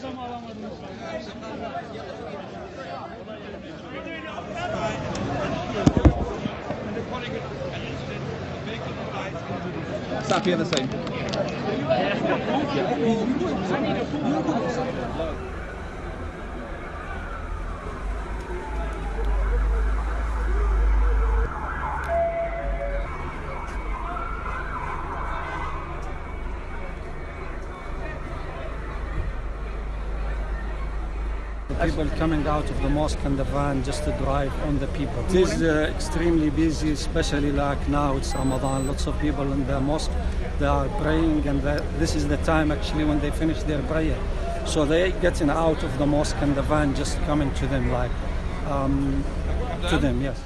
Tá adam alamadınız. People coming out of the mosque and the van just to drive on the people. It is uh, extremely busy, especially like now it's Ramadan. Lots of people in the mosque, they are praying, and the, this is the time actually when they finish their prayer. So they getting out of the mosque and the van just coming to them, like um, to them, yes.